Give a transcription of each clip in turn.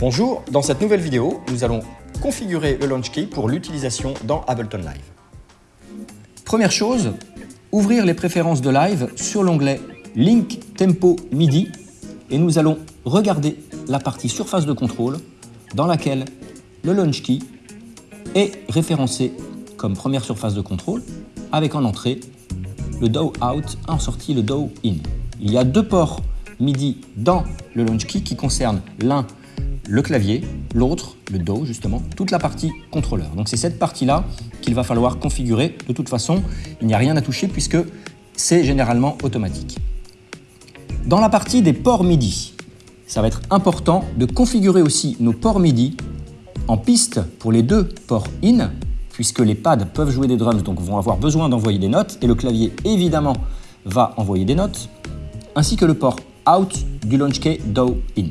Bonjour, dans cette nouvelle vidéo, nous allons configurer le Launch Key pour l'utilisation dans Ableton Live. Première chose, ouvrir les préférences de Live sur l'onglet Link Tempo MIDI et nous allons regarder la partie surface de contrôle dans laquelle le Launch Key est référencé comme première surface de contrôle avec en entrée le DAW Out, en sortie le DAW In. Il y a deux ports MIDI dans le Launch Key qui concernent l'un le clavier, l'autre, le Do justement, toute la partie contrôleur. Donc c'est cette partie-là qu'il va falloir configurer. De toute façon, il n'y a rien à toucher puisque c'est généralement automatique. Dans la partie des ports MIDI, ça va être important de configurer aussi nos ports MIDI en piste pour les deux ports in, puisque les pads peuvent jouer des drums, donc vont avoir besoin d'envoyer des notes, et le clavier évidemment va envoyer des notes, ainsi que le port out du launch key DAW in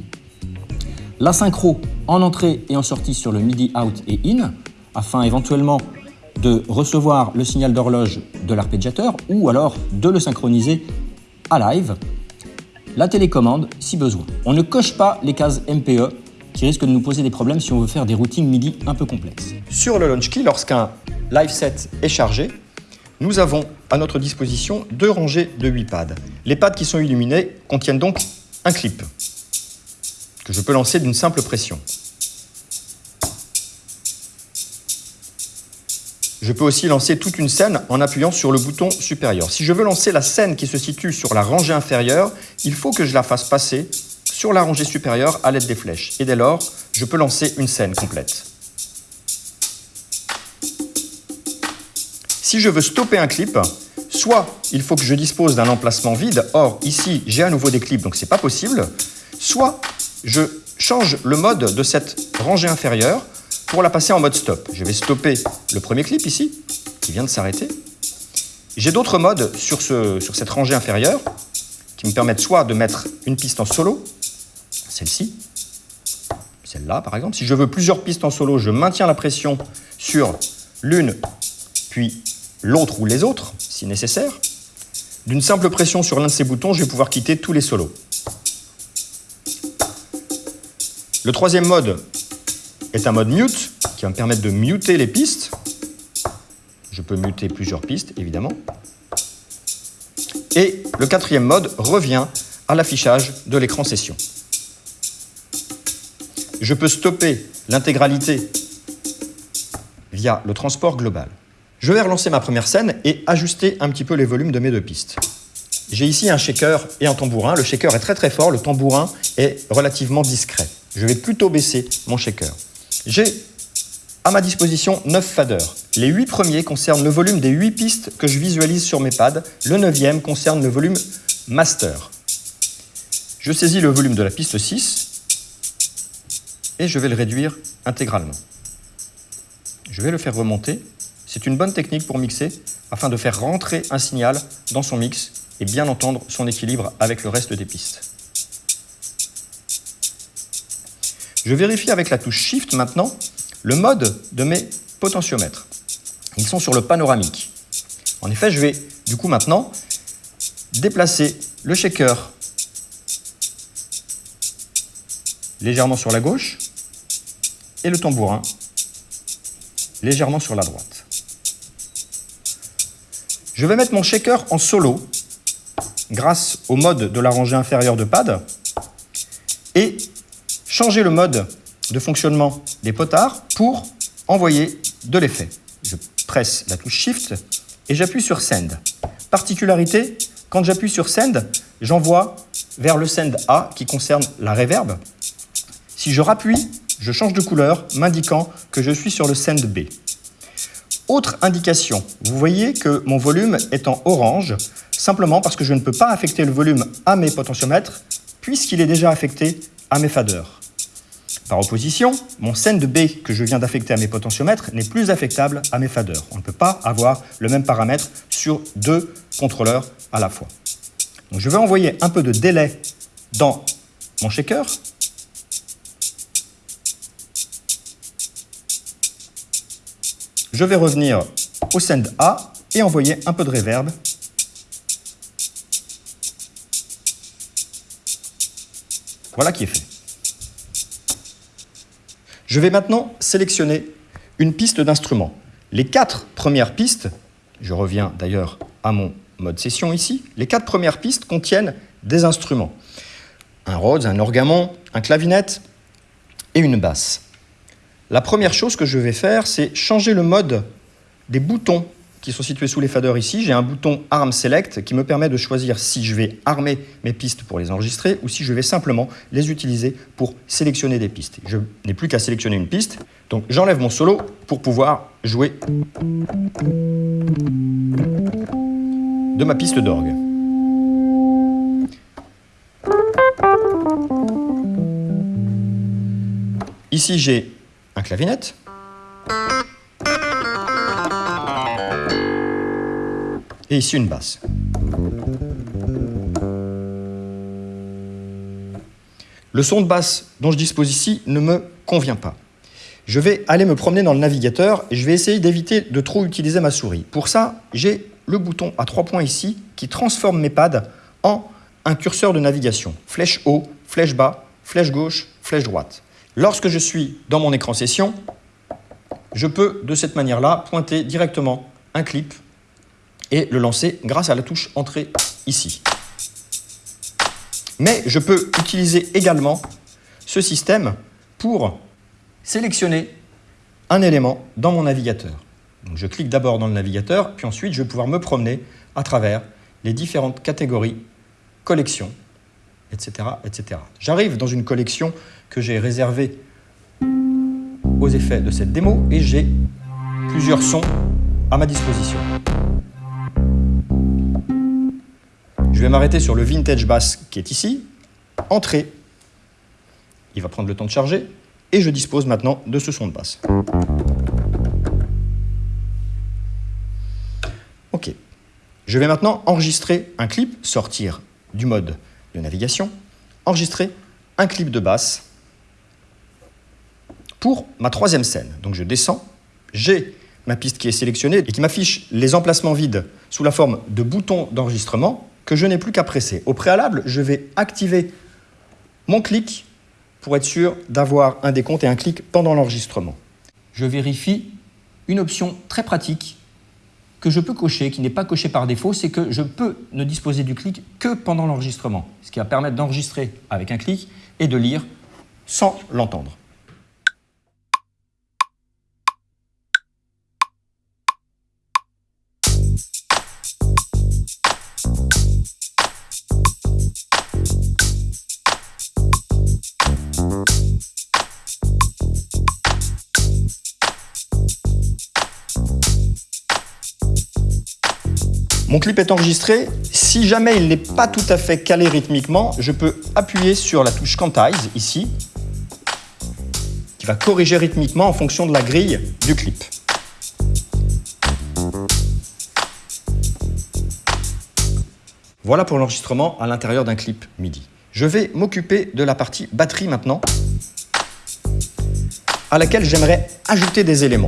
la synchro en entrée et en sortie sur le MIDI out et in, afin éventuellement de recevoir le signal d'horloge de l'arpégiateur ou alors de le synchroniser à live, la télécommande si besoin. On ne coche pas les cases MPE qui risquent de nous poser des problèmes si on veut faire des routines MIDI un peu complexes. Sur le Launch Key, lorsqu'un live set est chargé, nous avons à notre disposition deux rangées de 8 pads. Les pads qui sont illuminés contiennent donc un clip que je peux lancer d'une simple pression. Je peux aussi lancer toute une scène en appuyant sur le bouton supérieur. Si je veux lancer la scène qui se situe sur la rangée inférieure, il faut que je la fasse passer sur la rangée supérieure à l'aide des flèches. Et dès lors, je peux lancer une scène complète. Si je veux stopper un clip, soit il faut que je dispose d'un emplacement vide, or ici j'ai à nouveau des clips donc c'est pas possible, soit je change le mode de cette rangée inférieure pour la passer en mode stop. Je vais stopper le premier clip ici, qui vient de s'arrêter. J'ai d'autres modes sur, sur cette rangée inférieure qui me permettent soit de mettre une piste en solo, celle-ci, celle-là par exemple. Si je veux plusieurs pistes en solo, je maintiens la pression sur l'une, puis l'autre ou les autres, si nécessaire. D'une simple pression sur l'un de ces boutons, je vais pouvoir quitter tous les solos. Le troisième mode est un mode mute qui va me permettre de muter les pistes. Je peux muter plusieurs pistes, évidemment. Et le quatrième mode revient à l'affichage de l'écran session. Je peux stopper l'intégralité via le transport global. Je vais relancer ma première scène et ajuster un petit peu les volumes de mes deux pistes. J'ai ici un shaker et un tambourin. Le shaker est très très fort, le tambourin est relativement discret. Je vais plutôt baisser mon shaker. J'ai à ma disposition 9 faders. Les 8 premiers concernent le volume des 8 pistes que je visualise sur mes pads. Le 9e concerne le volume master. Je saisis le volume de la piste 6 et je vais le réduire intégralement. Je vais le faire remonter. C'est une bonne technique pour mixer afin de faire rentrer un signal dans son mix et bien entendre son équilibre avec le reste des pistes. Je vérifie avec la touche Shift maintenant le mode de mes potentiomètres. Ils sont sur le panoramique. En effet, je vais du coup maintenant déplacer le shaker légèrement sur la gauche et le tambourin légèrement sur la droite. Je vais mettre mon shaker en solo grâce au mode de la rangée inférieure de pad et changer le mode de fonctionnement des potards pour envoyer de l'effet. Je presse la touche Shift et j'appuie sur Send. Particularité, quand j'appuie sur Send, j'envoie vers le Send A qui concerne la reverb. Si je rappuie, je change de couleur, m'indiquant que je suis sur le Send B. Autre indication, vous voyez que mon volume est en orange, simplement parce que je ne peux pas affecter le volume à mes potentiomètres, puisqu'il est déjà affecté à mes faders. Par opposition, mon send B que je viens d'affecter à mes potentiomètres n'est plus affectable à mes faders. On ne peut pas avoir le même paramètre sur deux contrôleurs à la fois. Je vais envoyer un peu de délai dans mon shaker. Je vais revenir au send A et envoyer un peu de reverb. Voilà qui est fait. Je vais maintenant sélectionner une piste d'instrument. Les quatre premières pistes, je reviens d'ailleurs à mon mode session ici, les quatre premières pistes contiennent des instruments. Un Rhodes, un orgamon, un clavinette et une basse. La première chose que je vais faire, c'est changer le mode des boutons qui sont situés sous les faders ici. J'ai un bouton Arm Select qui me permet de choisir si je vais armer mes pistes pour les enregistrer ou si je vais simplement les utiliser pour sélectionner des pistes. Je n'ai plus qu'à sélectionner une piste. Donc j'enlève mon solo pour pouvoir jouer de ma piste d'orgue. Ici, j'ai un clavinette. Et ici, une basse. Le son de basse dont je dispose ici ne me convient pas. Je vais aller me promener dans le navigateur et je vais essayer d'éviter de trop utiliser ma souris. Pour ça, j'ai le bouton à trois points ici qui transforme mes pads en un curseur de navigation. Flèche haut, flèche bas, flèche gauche, flèche droite. Lorsque je suis dans mon écran session, je peux de cette manière-là pointer directement un clip et le lancer grâce à la touche Entrée ici. Mais je peux utiliser également ce système pour sélectionner un élément dans mon navigateur. Je clique d'abord dans le navigateur, puis ensuite je vais pouvoir me promener à travers les différentes catégories, collections, etc. etc. J'arrive dans une collection que j'ai réservée aux effets de cette démo et j'ai plusieurs sons à ma disposition. Je vais m'arrêter sur le vintage bass qui est ici, entrée, il va prendre le temps de charger, et je dispose maintenant de ce son de basse. Ok. Je vais maintenant enregistrer un clip, sortir du mode navigation, enregistrer un clip de basse pour ma troisième scène. Donc je descends, j'ai ma piste qui est sélectionnée et qui m'affiche les emplacements vides sous la forme de boutons d'enregistrement que je n'ai plus qu'à presser. Au préalable, je vais activer mon clic pour être sûr d'avoir un décompte et un clic pendant l'enregistrement. Je vérifie une option très pratique que je peux cocher, qui n'est pas cochée par défaut, c'est que je peux ne disposer du clic que pendant l'enregistrement, ce qui va permettre d'enregistrer avec un clic et de lire sans l'entendre. Mon clip est enregistré. Si jamais il n'est pas tout à fait calé rythmiquement, je peux appuyer sur la touche Quantize, ici, qui va corriger rythmiquement en fonction de la grille du clip. Voilà pour l'enregistrement à l'intérieur d'un clip MIDI. Je vais m'occuper de la partie batterie maintenant, à laquelle j'aimerais ajouter des éléments.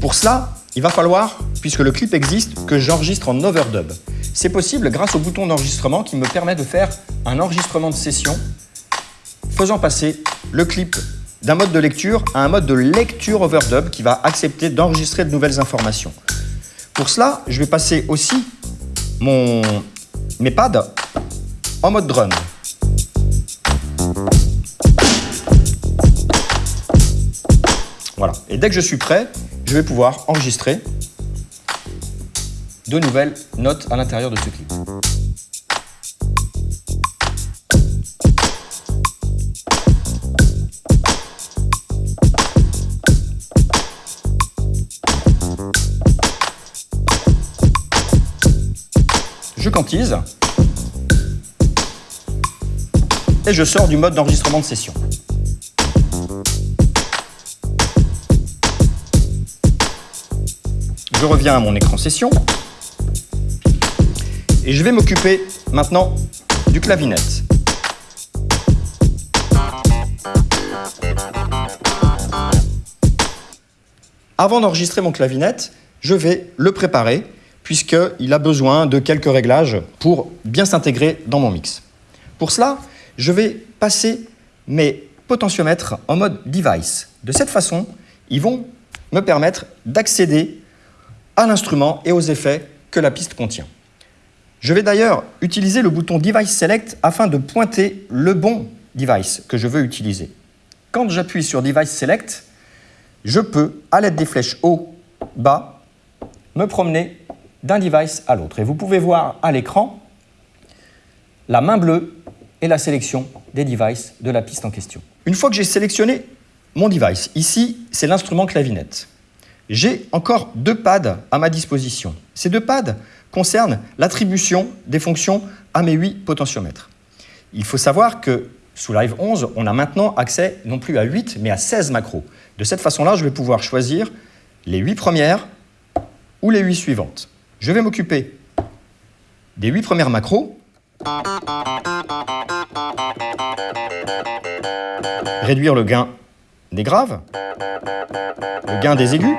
Pour cela, il va falloir, puisque le clip existe, que j'enregistre en overdub. C'est possible grâce au bouton d'enregistrement qui me permet de faire un enregistrement de session faisant passer le clip d'un mode de lecture à un mode de lecture overdub qui va accepter d'enregistrer de nouvelles informations. Pour cela, je vais passer aussi mon, mes pads en mode drum. Voilà. Et dès que je suis prêt, je vais pouvoir enregistrer de nouvelles notes à l'intérieur de ce clip. Je quantise et je sors du mode d'enregistrement de session. Je reviens à mon écran session. Et je vais m'occuper maintenant du clavinette. Avant d'enregistrer mon clavinette, je vais le préparer puisqu'il a besoin de quelques réglages pour bien s'intégrer dans mon mix. Pour cela, je vais passer mes potentiomètres en mode device. De cette façon, ils vont me permettre d'accéder à l'instrument et aux effets que la piste contient. Je vais d'ailleurs utiliser le bouton Device Select afin de pointer le bon device que je veux utiliser. Quand j'appuie sur Device Select, je peux, à l'aide des flèches haut, bas, me promener d'un device à l'autre. Et vous pouvez voir à l'écran la main bleue et la sélection des devices de la piste en question. Une fois que j'ai sélectionné mon device, ici c'est l'instrument clavinette, j'ai encore deux pads à ma disposition. Ces deux pads concernent l'attribution des fonctions à mes huit potentiomètres. Il faut savoir que sous Live 11, on a maintenant accès non plus à 8, mais à 16 macros. De cette façon-là, je vais pouvoir choisir les 8 premières ou les 8 suivantes. Je vais m'occuper des 8 premières macros. Réduire le gain des graves, le gain des aigus,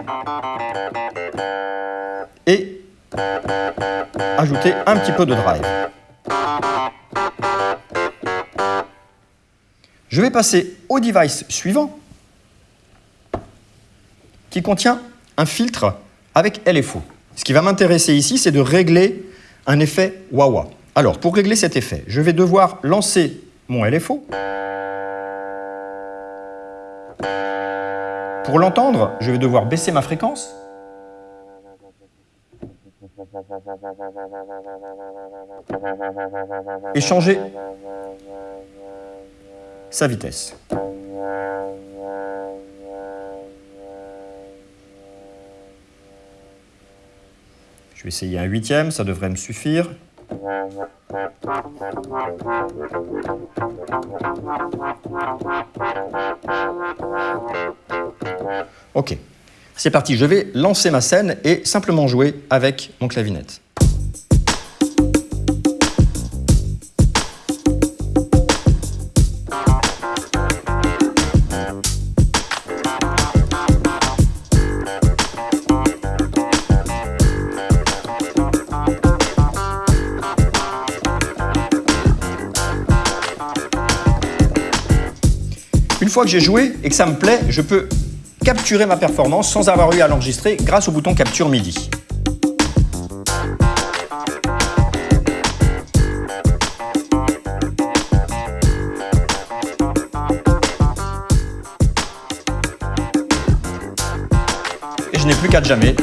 ajouter un petit peu de drive. Je vais passer au device suivant, qui contient un filtre avec LFO. Ce qui va m'intéresser ici, c'est de régler un effet wah-wah. Alors, pour régler cet effet, je vais devoir lancer mon LFO. Pour l'entendre, je vais devoir baisser ma fréquence. Et changer sa vitesse. Je vais essayer un huitième, ça devrait me suffire. Ok, c'est parti, je vais lancer ma scène et simplement jouer avec mon clavinette. Une fois que j'ai joué et que ça me plaît, je peux capturer ma performance sans avoir eu à l'enregistrer grâce au bouton Capture MIDI. Et je n'ai plus qu'à jamais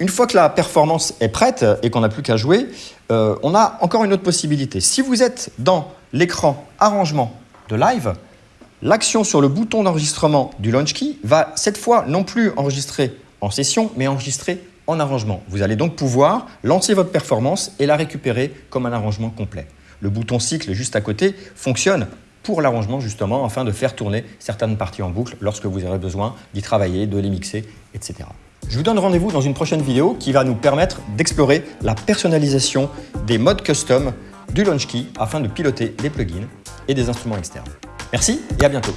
Une fois que la performance est prête et qu'on n'a plus qu'à jouer, euh, on a encore une autre possibilité. Si vous êtes dans l'écran arrangement de live, l'action sur le bouton d'enregistrement du launch key va cette fois non plus enregistrer en session, mais enregistrer en arrangement. Vous allez donc pouvoir lancer votre performance et la récupérer comme un arrangement complet. Le bouton cycle juste à côté fonctionne pour l'arrangement justement afin de faire tourner certaines parties en boucle lorsque vous aurez besoin d'y travailler, de les mixer, etc. Je vous donne rendez-vous dans une prochaine vidéo qui va nous permettre d'explorer la personnalisation des modes custom du LaunchKey afin de piloter des plugins et des instruments externes. Merci et à bientôt